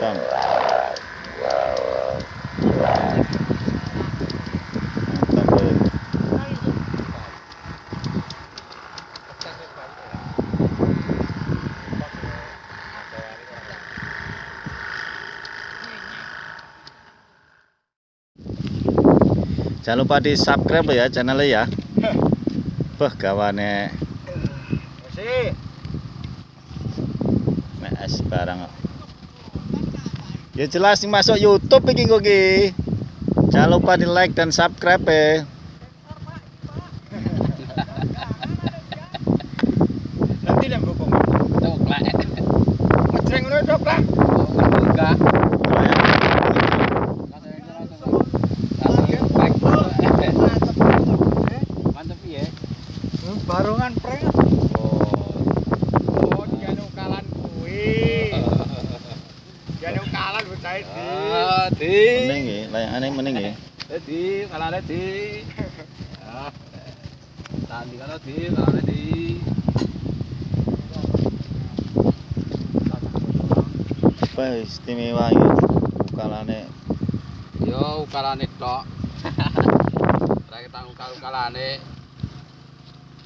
kan jangan lupa di subscribe ya channelnya ya. Beh gawane. Masih. es barang Ya jelas ini masuk YouTube iki kok iki. Jangan lupa di like dan subscribe ya. Nanti lem bokong. Coklek. Ngejreng ngono tok, Pak. Enggak. Mantep ya. Barongan Ya, layangane mending ya. Di, kalane di. Ah. Tadi kalau di, kalane di. Apa istimewa ya ukalane Yo, kalane tok. Ora kita ukal kalane.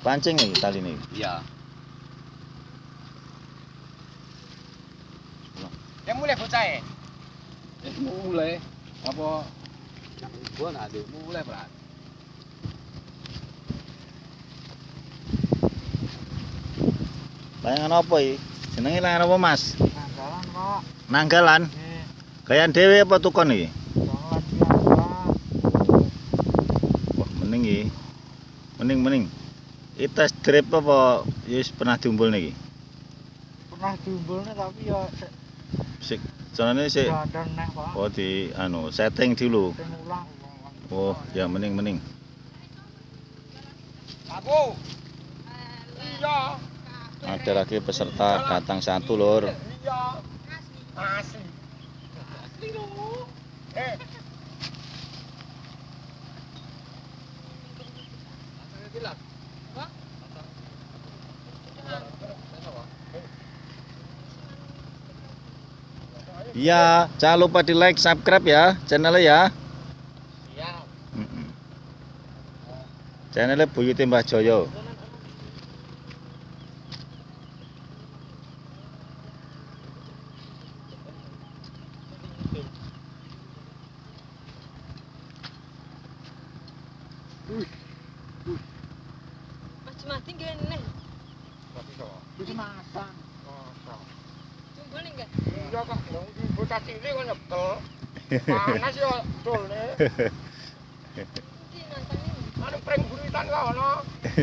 pancing iki tali ini. Iya. Yang mulai bocah e. Eh, mulai apa? Gua nak di mulai berat. Layangan apa iki? Jenenge layangan apa, Mas? Nanggalan, Pak. Nanggalan. Eh, Gayan dhewe apa tukon iki? jangan biasa. Wah, mending iki. Mending mending. Iki tes drip apa ya wis pernah diumpul niki? Pernah diumbulnya tapi ya sik Sik dandan neh, Pak. oh di anu setting dulu. Sing ulang. Oh, ya mending mending. Aku. Iya. Ada lagi peserta datang satu lor. Iya. Asli. Asli. Eh, Iya, jangan lupa di like, subscribe ya channelnya ya. Channelnya Buyuti Mbah Joyo. Mas Mati gini, Wis masak. Masak. jumbo nih enggak? Iya kok dong di bocah cilik kok nyekel. Panas ya dole. Ini nonton ini. Anu pring buritan kok Nah,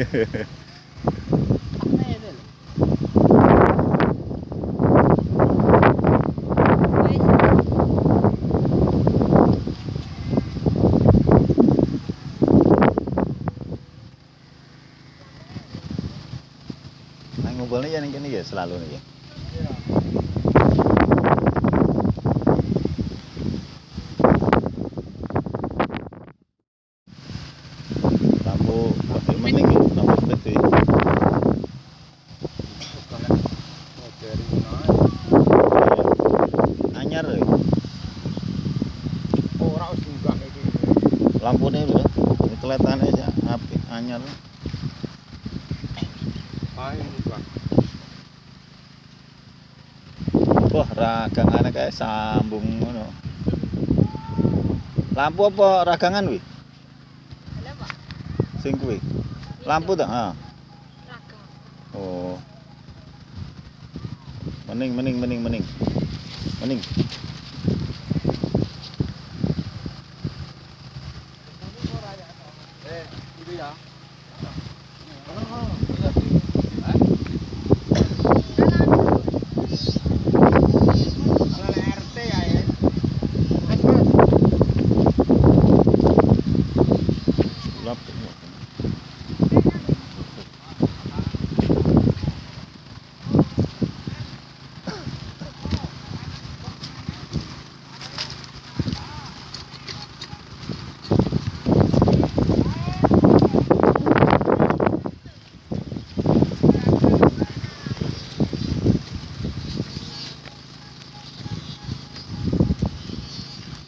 ngumpulnya ya ning kene ya selalu nih ya. Lampu lebih mending ya, lampu gede. Anyar ya. Ora wis enggak iki. Lampunya lho. Ini kelihatannya aja api anyar. Wah, ragangane kayak sambung ngono. Lampu apa ragangan wi? ada Pak? Sing kuwi. Lampu ta? Ragam. Oh. Mening mening mening mening. Mening. Lap.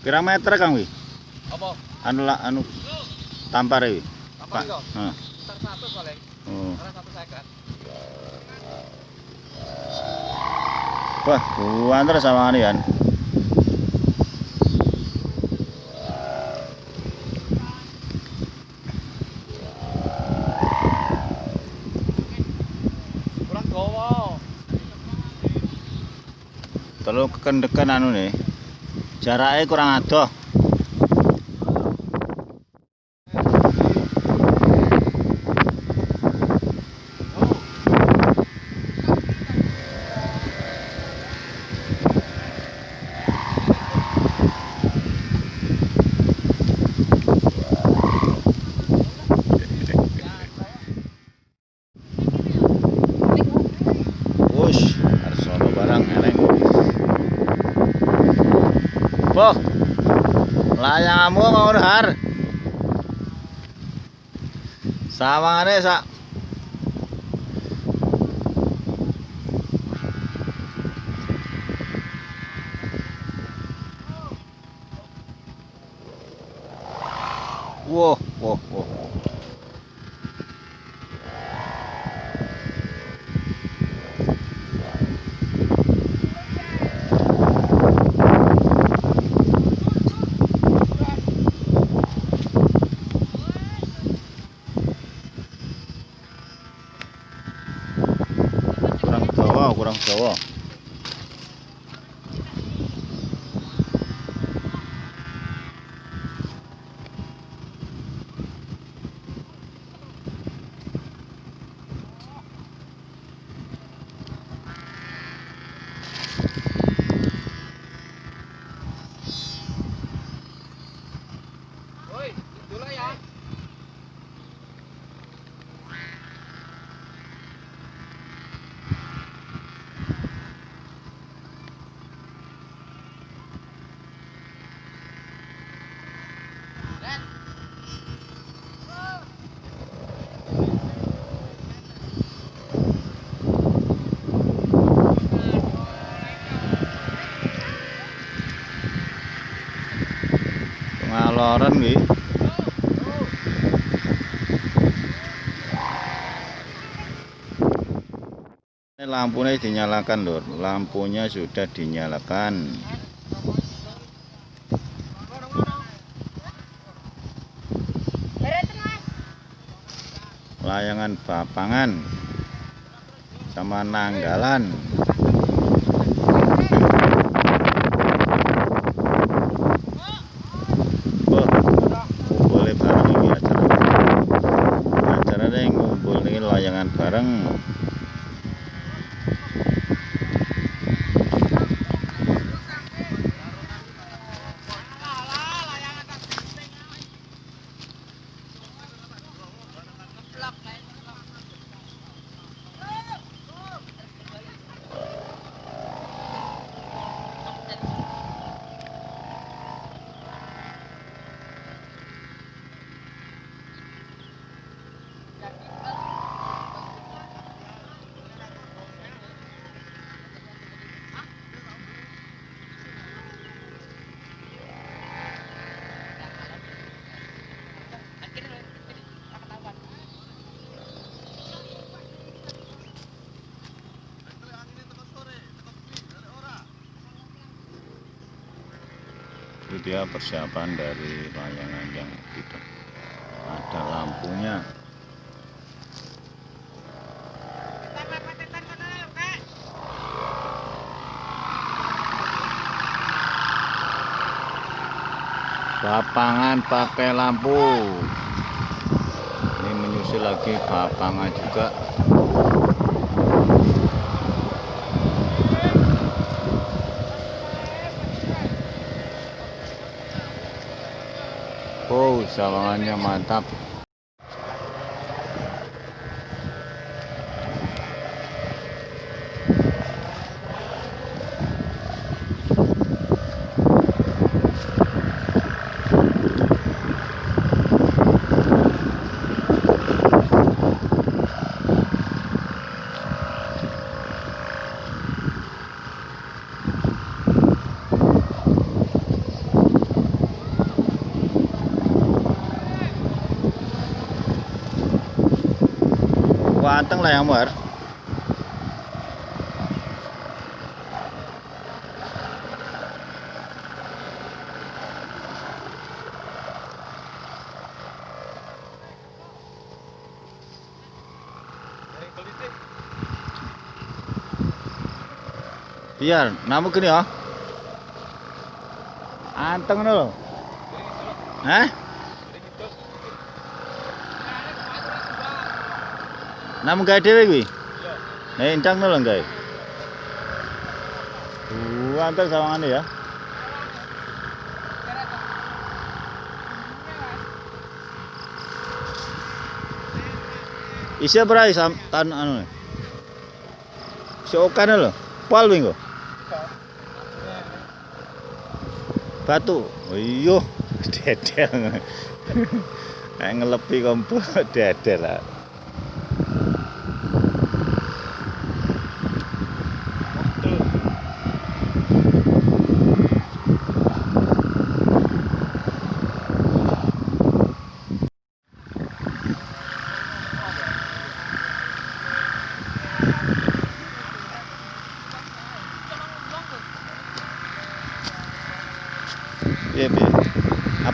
Pirang meter Kang wi? Apa? Anu la anu tampar iki. tampar Heeh. nah. besar satu paling oh. karena satu seket wah buah terus sama ini kan kurang gawa terlalu kekendekan anu nih jaraknya kurang aduh Boh, layanganmu mau har. Sawangane sak. Wah, wah, wah. kurang dawa kurang pengaloran wi ini lampunya dinyalakan lur lampunya sudah dinyalakan. Layangan bapangan sama nanggalan Oh, boleh bareng ini acara acaranya yang ngumpul ini layangan bareng itu dia persiapan dari layangan yang tidak ada lampunya. Bapangan pakai lampu. Ini menyusul lagi bapangan juga Oh, sawangannya mantap. Wanteng lah yang mar. Biar namu gini ya. Anteng ngono lho. Hah? Namu gawe dhewe kuwi. Nah, indang ngono lho gawe. Uh, sawangane ya. Isi berai sam tan anu. Si okan. Pal kuwi engko. Batu. Oh iya, dedel. Nek ngelepi kompor dedel lah.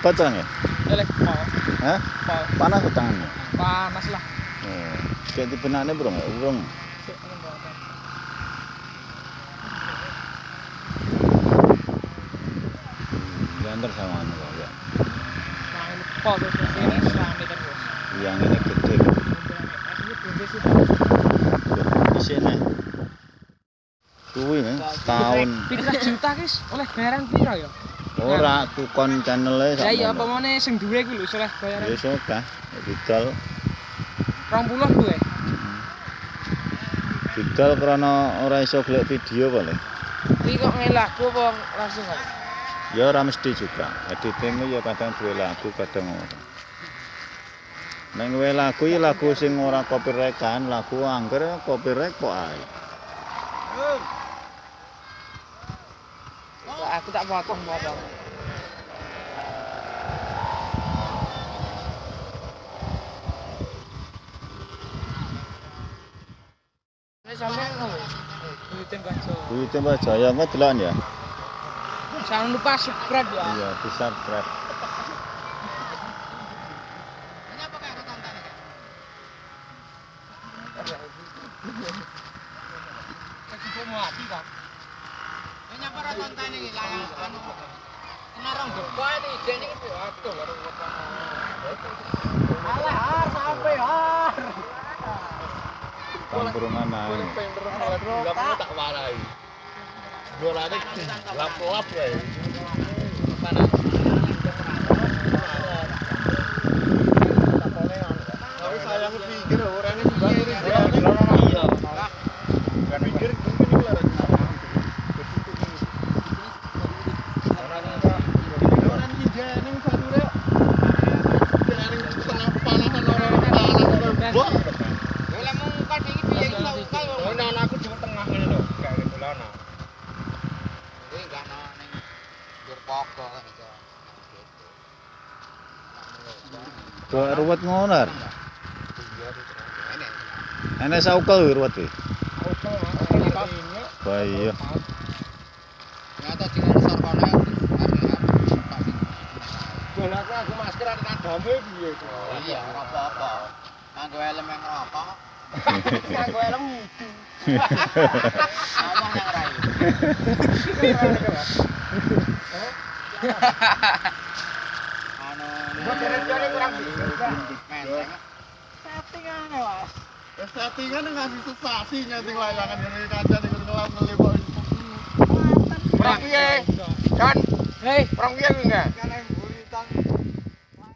Apa tangannya? Elek mau. Hah? Mau. Panas tuh tangannya. Panas lah. Oh, kayak di benaknya burung ya? Burung. Gantar sama anu kok ya. Nah, ini pol terus ini selami terus. Yang ini gede. Di sini. Kuwi nih, setahun. Pitra juta guys, oleh bayaran piro ya? Ora tukon channelnya Ya iya apa mana sing duwe ku lho oleh bayaran Ya suka. Didol. 20 duwe. Didol karena ora iso golek video paling. Iki kok ngelaku apa langsung kok? Ya ora mesti juga. Editing ya kadang duwe lagu, kadang ora. Neng duwe lagu ya lagu sing ora copyright kan, lagu angger copyright kok ae. Aku tak potong potong. Ini sampean ngono. Duitin baca. Duit Mbak Jaya engko delokan ya. Jangan lupa subscribe ya. Iya, di subscribe. Kasih mau mati kok. Ini apa ra konten iki layang anu. Kena rong depa iki jene iki aduh baru Alah har sampai har. Kampungan ae. Kamu tak warai. Bolane lap-lap wae. Mana? Tapi saya pikir orangnya juga Iya. Kan pikir mungkin lah. Orang dijani satu deh. Jangan tengah panasan orang-orang. Wah. Boleh mau ngukal iki piye iki tak ukal. Oh, nah, aku di tengah ini loh, kayak gitu lah, nah. Kuwi gak ono ning Kok ruwet ngono. Ar? Enek saukel ruwet iki. Wah iya. Nyata jenenge sarkone Bon aku aku masker ada damai piye to? Iya, ora apa-apa. Nganggo helm yang rokok. Nganggo helm mudu. Ngomong yang rai. Anu, Gua jare-jare kurang menteng. Settingane, Mas. Settingan ngasih sensasi nyeting layangan dari kaca nih ngelam ngelipok. Perang piye? Kan, Hei, piye kuwi enggak? Wah,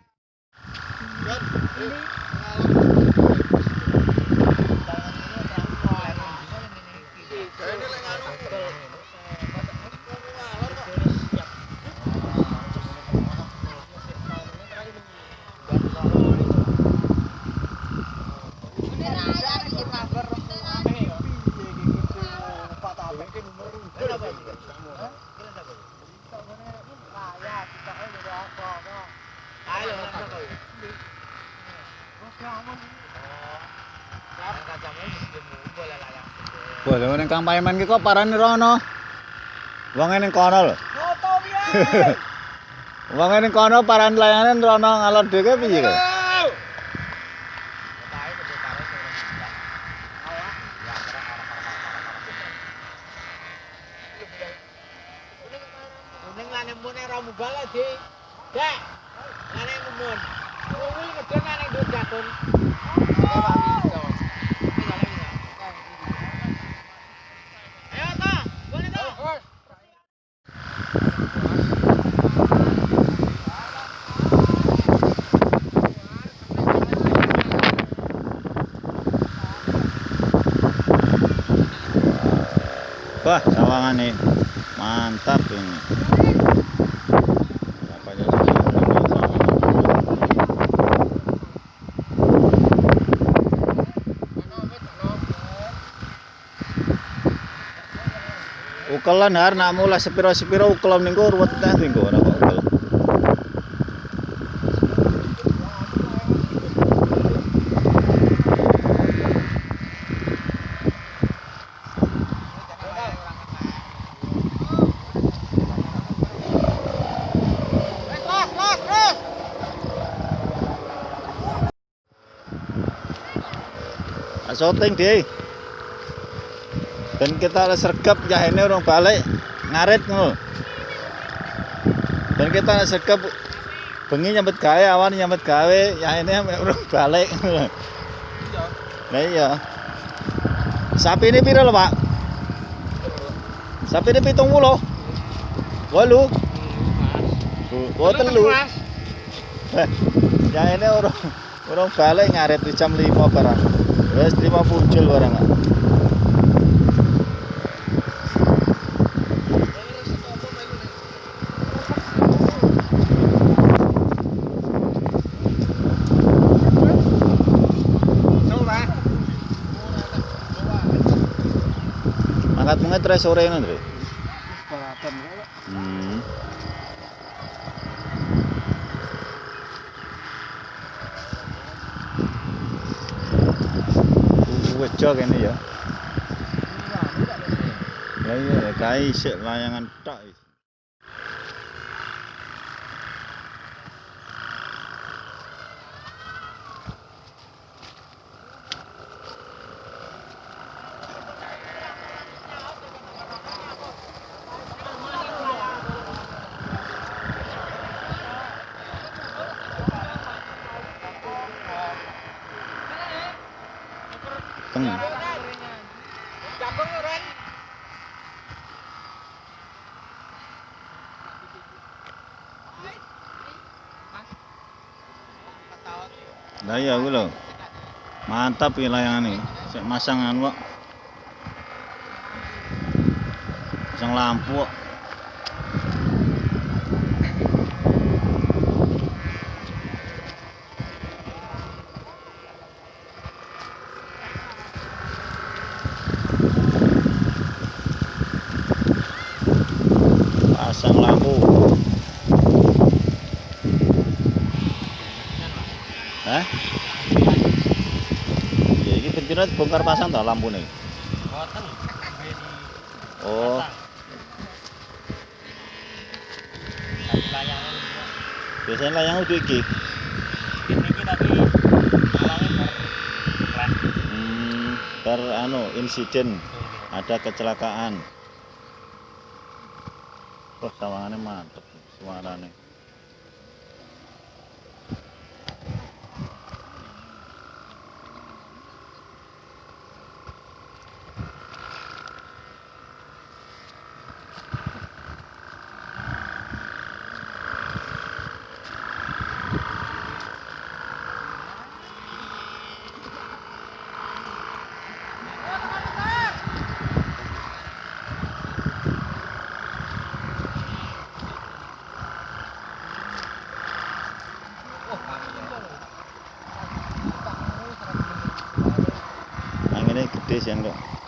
lha ning Kang Paiman ki kok parane rono. Wonge ning kono lho. Wonge ning kono paran layangan rono ngalor dhewe piye kok? Wah, sawangan nih. Mantap ini. Ukelan har nak mulai sepiro-sepiro ukelan minggu ruwet teh minggu ora kok ukel. Syuting deh. Dan kita ada sergap jahene orang balik ngarit ngono. Dan kita ada sergap bengi nyambet gawe awan nyambet gawe jahene orang balik ngono. Lah iya. Sapi ini piro lho, Pak? Sapi ini pitung puluh. Walu. Oh, telu. Eh, yang ini orang orang balik ngaret di jam 5 barang. Wes 5 muncul barang. Terus sore ngono, Dre. Balapan. Hmm. Wejo kene ya. Lah iya, kae isik layangan tok. Lah iya ku lho. Mantap iki layangan iki. Sik masang anu kok. Masang lampu kok. Pasang lampu. Hah? Iya, ini bentino bongkar pasang tak lampu nih. Oh, biasanya layang udah iki. ini tapi alangnya ber Hmm, bar anu insiden ada kecelakaan. Wah, sawangannya mantep suaranya. Anginnya gede sih kok.